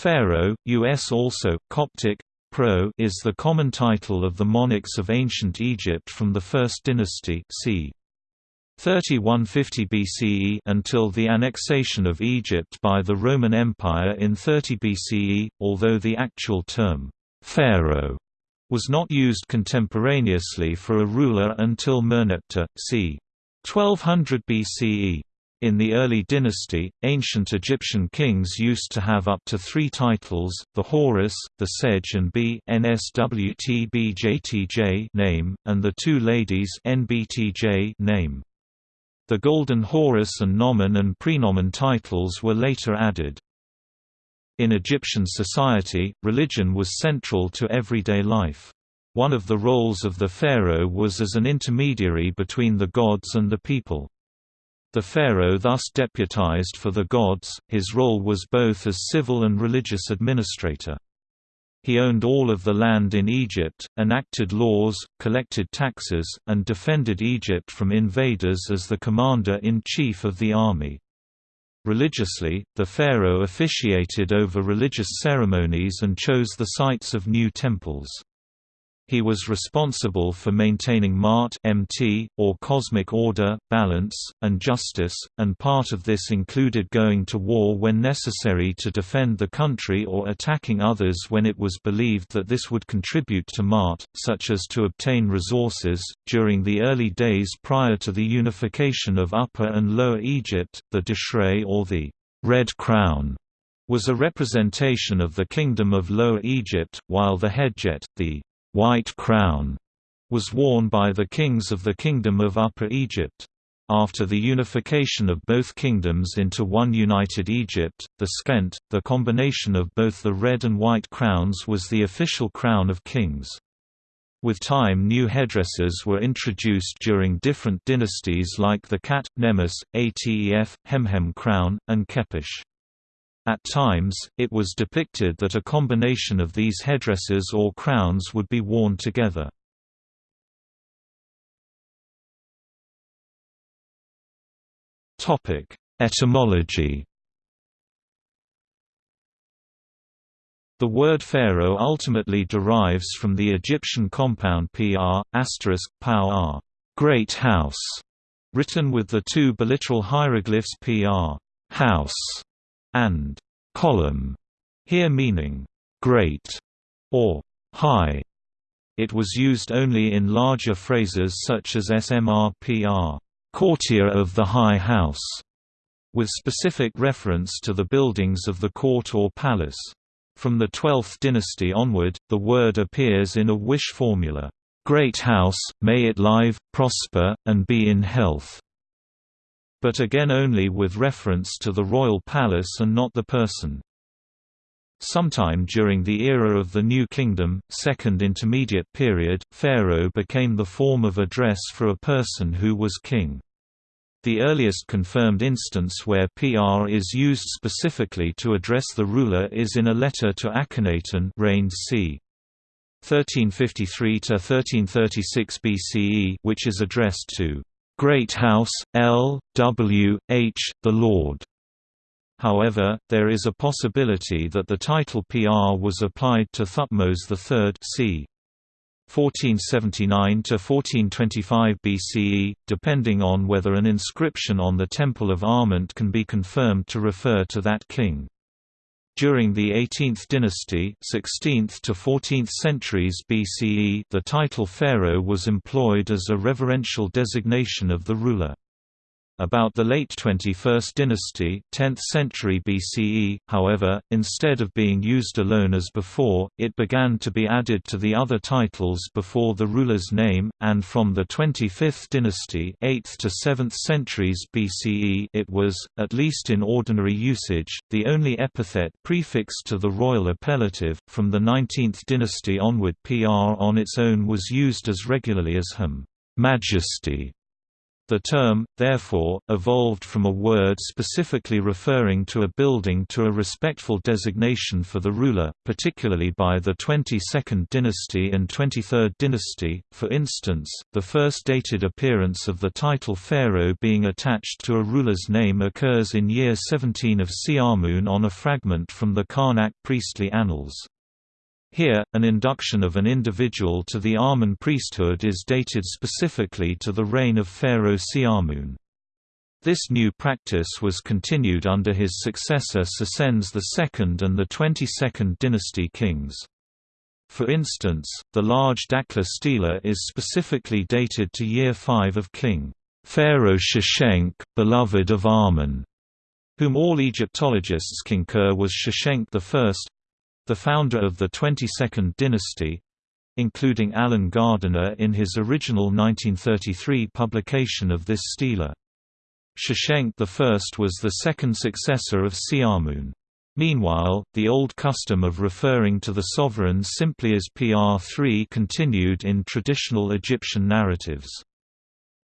Pharaoh, U.S. also, Coptic, Pro is the common title of the monarchs of ancient Egypt from the First Dynasty c. 3150 BCE until the annexation of Egypt by the Roman Empire in 30 BCE, although the actual term, pharaoh, was not used contemporaneously for a ruler until Merneptah, c. 1200 BCE. In the early dynasty, ancient Egyptian kings used to have up to three titles, the Horus, the Sej and B name, and the two ladies NBTJ name. The Golden Horus and Nomen and Prenomen titles were later added. In Egyptian society, religion was central to everyday life. One of the roles of the pharaoh was as an intermediary between the gods and the people. The pharaoh thus deputized for the gods, his role was both as civil and religious administrator. He owned all of the land in Egypt, enacted laws, collected taxes, and defended Egypt from invaders as the commander-in-chief of the army. Religiously, the pharaoh officiated over religious ceremonies and chose the sites of new temples. He was responsible for maintaining MART (MT) or cosmic order, balance, and justice, and part of this included going to war when necessary to defend the country or attacking others when it was believed that this would contribute to MART, such as to obtain resources. During the early days prior to the unification of Upper and Lower Egypt, the Deshret or the Red Crown was a representation of the Kingdom of Lower Egypt, while the Hedjet, the white crown was worn by the kings of the Kingdom of Upper Egypt. After the unification of both kingdoms into one united Egypt, the Pschent, the combination of both the red and white crowns was the official crown of kings. With time new headdresses were introduced during different dynasties like the Khat, Nemes, Atef, Hemhem crown, and Khepresh. At times, it was depicted that a combination of these headdresses or crowns would be worn together. Etymology The word pharaoh ultimately derives from the Egyptian compound pr, asterisk, pow great house, written with the two biliteral hieroglyphs pr, house, and column, here meaning great or high. It was used only in larger phrases such as smrpr, courtier of the high house, with specific reference to the buildings of the court or palace. From the 12th dynasty onward, the word appears in a wish formula, "Great house, may it live, prosper, and be in health." But again only with reference to the royal palace and not the person. Sometime during the era of the New Kingdom, Second Intermediate Period, pharaoh became the form of address for a person who was king. The earliest confirmed instance where PR is used specifically to address the ruler is in a letter to Akhenaten reigned c. 1353–1336 BCE which is addressed to Great House, L. W. H., the Lord. However, there is a possibility that the title PR was applied to Thutmose III c. 1479–1425 BCE, depending on whether an inscription on the Temple of Armant can be confirmed to refer to that king. During the 18th dynasty 16th to 14th centuries BCE the title pharaoh was employed as a reverential designation of the ruler. About the late 21st dynasty 10th century BCE, however, instead of being used alone as before, it began to be added to the other titles before the ruler's name, and from the 25th dynasty 8th to 7th centuries BCE it was, at least in ordinary usage, the only epithet prefixed to the royal appellative. From the 19th dynasty onward PR on its own was used as regularly as Hum Majesty The term, therefore, evolved from a word specifically referring to a building to a respectful designation for the ruler, particularly by the 22nd dynasty and 23rd dynasty. For instance, the first dated appearance of the title pharaoh being attached to a ruler's name occurs in year 17 of Siamun on a fragment from the Karnak priestly annals. Here, an induction of an individual to the Amun priesthood is dated specifically to the reign of Pharaoh Siamun. This new practice was continued under his successor Psusennes II and the 22nd dynasty kings. For instance, the large Dakhla stela is specifically dated to year 5 of King Pharaoh Sheshenq, beloved of Amun, whom all Egyptologists concur was Sheshenq I, the founder of the 22nd dynasty, including Alan Gardiner in his original 1933 publication of this stela. Sheshenq I was the second successor of Siamun. Meanwhile, the old custom of referring to the sovereign simply as PR3 continued in traditional Egyptian narratives.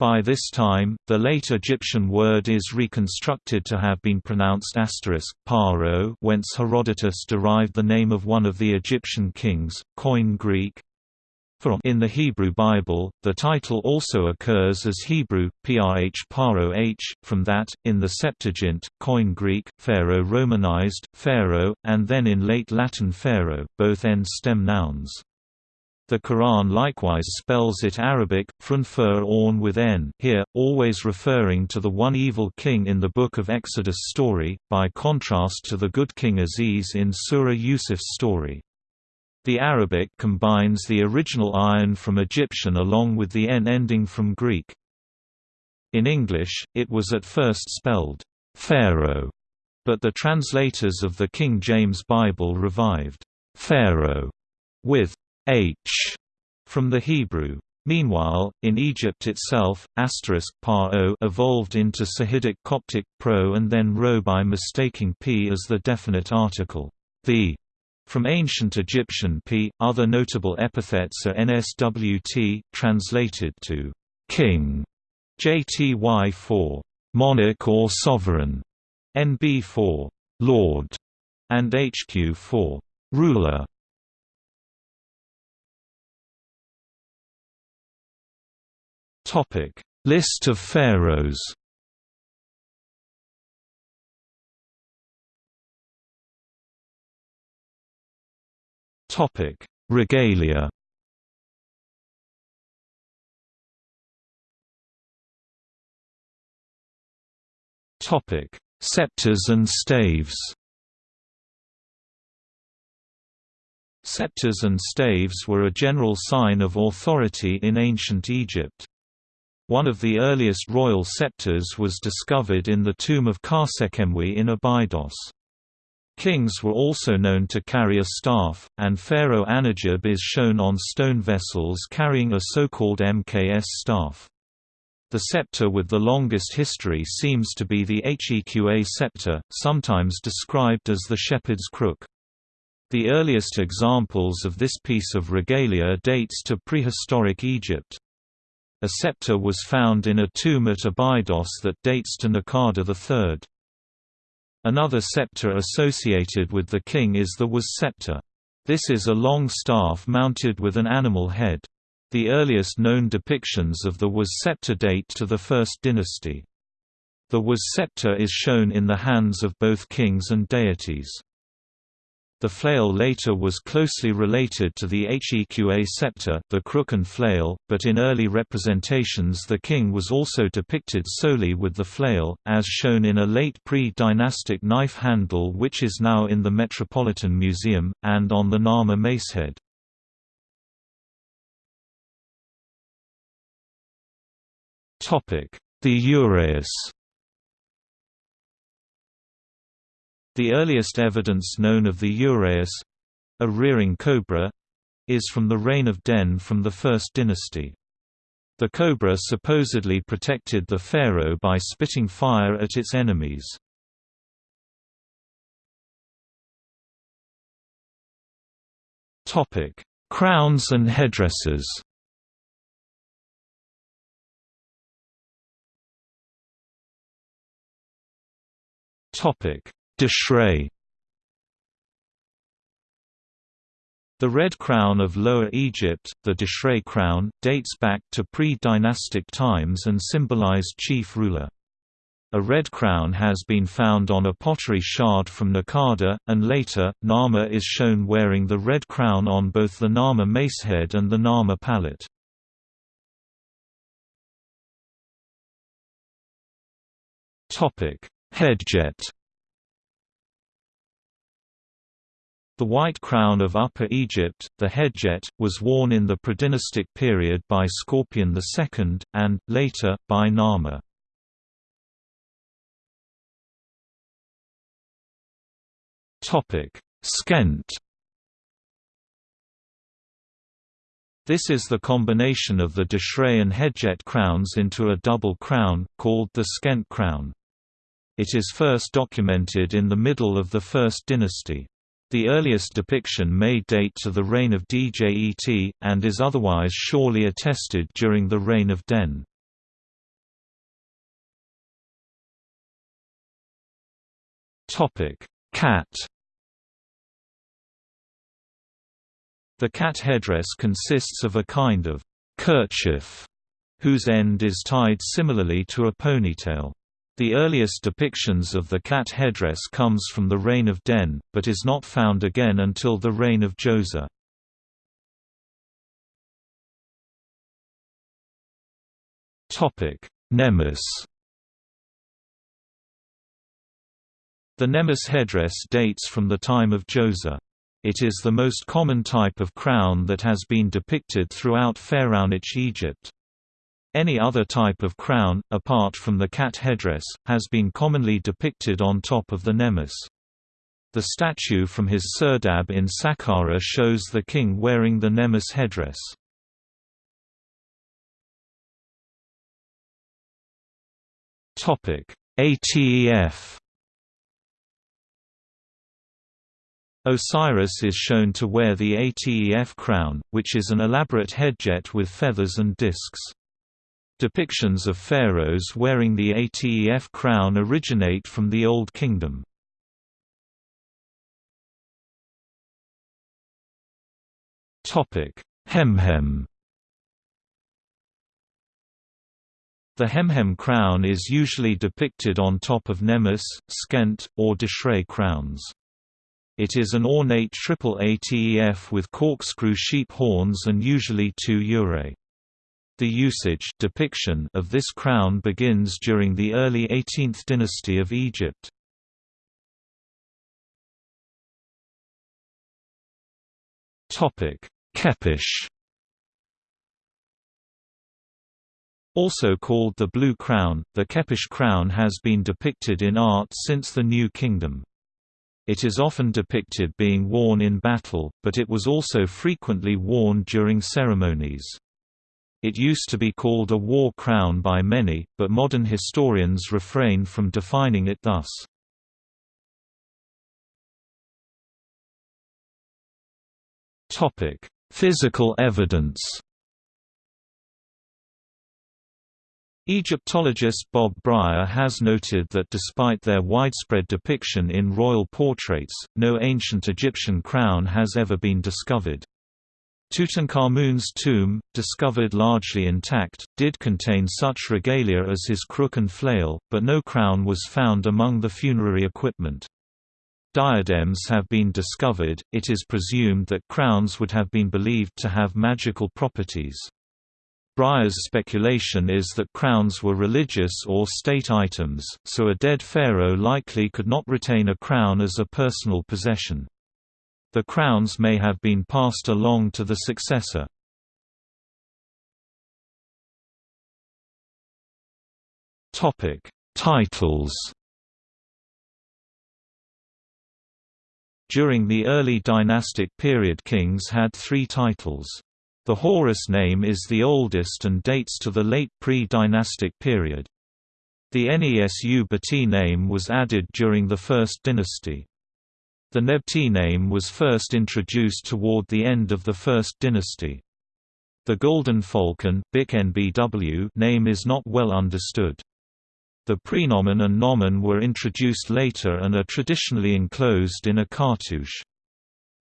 By this time, the late Egyptian word is reconstructed to have been pronounced asterisk, paro whence Herodotus derived the name of one of the Egyptian kings, Koine Greek. In the Hebrew Bible, the title also occurs as Hebrew, prh paro h, from that, in the Septuagint, Koine Greek, Pharaoh Romanized, Pharaoh, and then in late Latin Pharaoh, both end stem nouns. The Quran likewise spells it Arabic, frunfur orn with n here, always referring to the one evil king in the Book of Exodus story, by contrast to the good king Aziz in Surah Yusuf's story. The Arabic combines the original iron from Egyptian along with the n ending from Greek. In English, it was at first spelled, Pharaoh, but the translators of the King James Bible revived, Pharaoh, with h from the Hebrew. Meanwhile, in Egypt itself, asterisk par o evolved into Sahidic Coptic pro and then ro by mistaking p as the definite article, the, from ancient Egyptian p. Other notable epithets are nswt, translated to king, jty for monarch or sovereign, nb for lord, and hq for ruler. Topic: List of pharaohs. Topic: Regalia. Topic: Scepters and staves. Scepters and staves were a general sign of authority in ancient Egypt. One of the earliest royal scepters was discovered in the tomb of Khasekhemwy in Abydos. Kings were also known to carry a staff, and Pharaoh Anedjib is shown on stone vessels carrying a so-called MKS staff. The scepter with the longest history seems to be the Heqa scepter, sometimes described as the shepherd's crook. The earliest examples of this piece of regalia dates to prehistoric Egypt. A scepter was found in a tomb at Abydos that dates to Naqada III. Another scepter associated with the king is the was scepter. This is a long staff mounted with an animal head. The earliest known depictions of the was scepter date to the First Dynasty. The was scepter is shown in the hands of both kings and deities. The flail later was closely related to the Heqa scepter the crook and flail, but in early representations the king was also depicted solely with the flail, as shown in a late pre-dynastic knife handle which is now in the Metropolitan Museum, and on the Narmer macehead. The uraeus The earliest evidence known of the uraeus—a rearing cobra—is from the reign of Den from the First Dynasty. The cobra supposedly protected the pharaoh by spitting fire at its enemies. Topic: Crowns and headdresses. Topic: the Red Crown of Lower Egypt, the Deshret crown, dates back to pre-dynastic times and symbolized chief ruler. A red crown has been found on a pottery shard from Nakada, and later, Narmer is shown wearing the red crown on both the Narmer macehead and the Narmer palette. Hedjet The white crown of Upper Egypt, the Hedjet, was worn in the predynastic period by Scorpion II, and, later, by Narmer. Pschent This is the combination of the Deshret and Hedjet crowns into a double crown, called the Pschent crown. It is first documented in the middle of the First Dynasty. The earliest depiction may date to the reign of Djet, and is otherwise surely attested during the reign of Den. Khat The Khat headdress consists of a kind of kerchief, whose end is tied similarly to a ponytail. The earliest depictions of the Khat headdress comes from the reign of Den, but is not found again until the reign of Djoser. Nemes The Nemes headdress dates from the time of Djoser. It is the most common type of crown that has been depicted throughout Pharaonic Egypt. Any other type of crown, apart from the Khat headdress, has been commonly depicted on top of the nemes. The statue from his serdab in Saqqara shows the king wearing the nemes headdress. ATEF Osiris is shown to wear the ATEF crown, which is an elaborate Hedjet with feathers and discs. Depictions of pharaohs wearing the Atef crown originate from the Old Kingdom. Hemhem The Hemhem crown is usually depicted on top of Nemes, Pschent, or Deshret crowns. It is an ornate triple ATEF with corkscrew sheep horns and usually two urae. The usage depiction of this crown begins during the early 18th dynasty of Egypt. Khepresh Also called the Blue Crown, the Khepresh crown has been depicted in art since the New Kingdom. It is often depicted being worn in battle, but it was also frequently worn during ceremonies. It used to be called a war crown by many, but modern historians refrain from defining it thus. Physical evidence Egyptologist Bob Brier has noted that despite their widespread depiction in royal portraits, no ancient Egyptian crown has ever been discovered. Tutankhamun's tomb, discovered largely intact, did contain such regalia as his crook and flail, but no crown was found among the funerary equipment. Diadems have been discovered, it is presumed that crowns would have been believed to have magical properties. Brier's speculation is that crowns were religious or state items, so a dead pharaoh likely could not retain a crown as a personal possession. The crowns may have been passed along to the successor. Topic: Titles. During the early dynastic period kings had three titles. The Horus name is the oldest and dates to the late pre-dynastic period. The Nesu Bati name was added during the First Dynasty. The Nebti name was first introduced toward the end of the First Dynasty. The Golden Falcon name is not well understood. The prenomen and nomen were introduced later and are traditionally enclosed in a cartouche.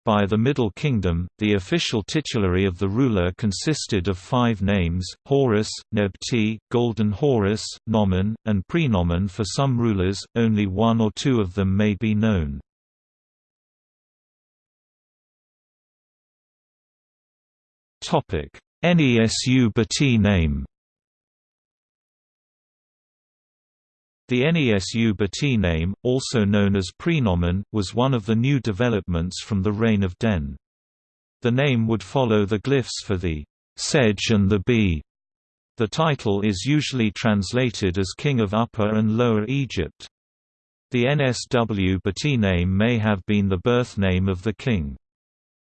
By the Middle Kingdom, the official titulary of the ruler consisted of five names, Horus, Nebti, Golden Horus, Nomen, and Prenomen for some rulers, only one or two of them may be known. Nesu Bati name The Nesu Bati name, also known as prenomen, was one of the new developments from the reign of Den. The name would follow the glyphs for the sedge and the bee. The title is usually translated as King of Upper and Lower Egypt. The NSW Bati name may have been the birth name of the king.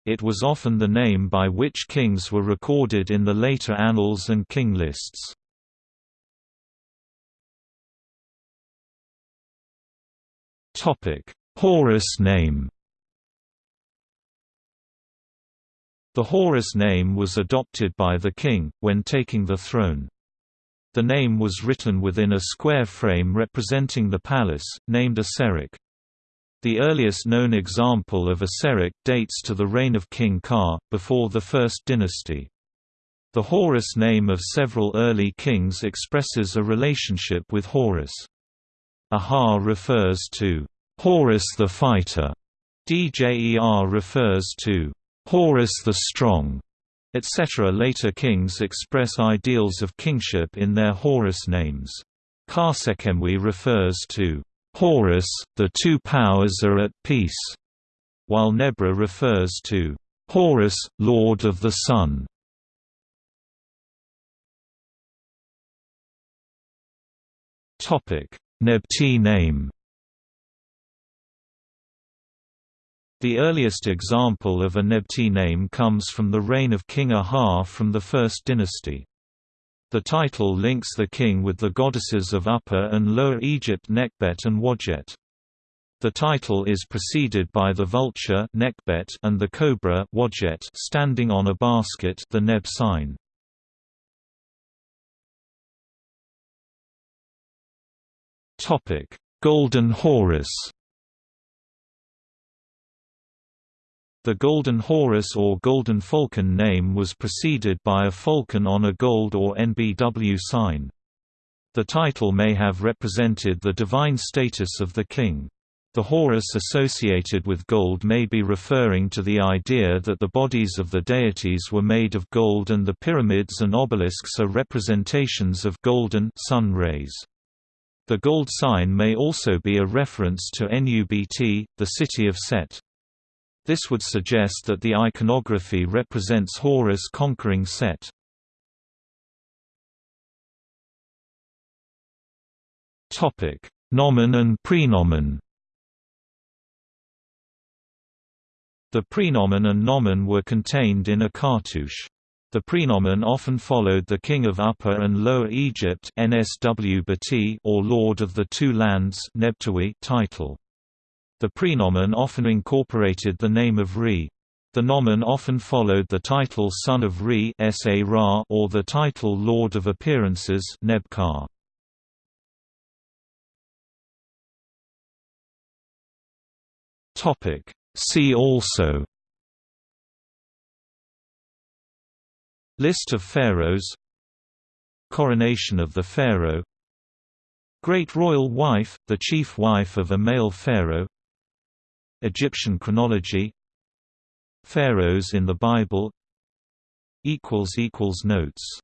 It was often the name by which kings were recorded in the later annals and king lists. Horus name The Horus name was adopted by the king, when taking the throne. The name was written within a square frame representing the palace, named a Serekh. The earliest known example of a Serekh dates to the reign of King Ka, before the First Dynasty. The Horus name of several early kings expresses a relationship with Horus. Aha refers to Horus the Fighter. Djer refers to Horus the Strong, etc. Later kings express ideals of kingship in their Horus names. Khasekhemwy refers to Horus, the two powers are at peace, while Nebra refers to Horus, Lord of the Sun. Topic: Nebti name The earliest example of a Nebti name comes from the reign of King Aha from the First Dynasty. The title links the king with the goddesses of Upper and Lower Egypt Nekhbet and Wadjet. The title is preceded by the vulture Nekhbet and the cobra Wadjet standing on a basket the Neb sign. Topic: Golden Horus. The Golden Horus or Golden Falcon name was preceded by a falcon on a gold or NBW sign. The title may have represented the divine status of the king. The Horus associated with gold may be referring to the idea that the bodies of the deities were made of gold and the pyramids and obelisks are representations of golden sun rays. The gold sign may also be a reference to Nubt, the city of Set. This would suggest that the iconography represents Horus conquering Set. Topic: Nomen and prenomen The prenomen and nomen were contained in a cartouche. The prenomen often followed the king of Upper and Lower Egypt NSW or Lord of the Two Lands title. The prenomen often incorporated the name of Re. The nomen often followed the title Son of Re or the title Lord of Appearances Nebkar. See also List of pharaohs Coronation of the pharaoh Great royal wife, the chief wife of a male pharaoh Egyptian chronology. Pharaohs in the Bible. Notes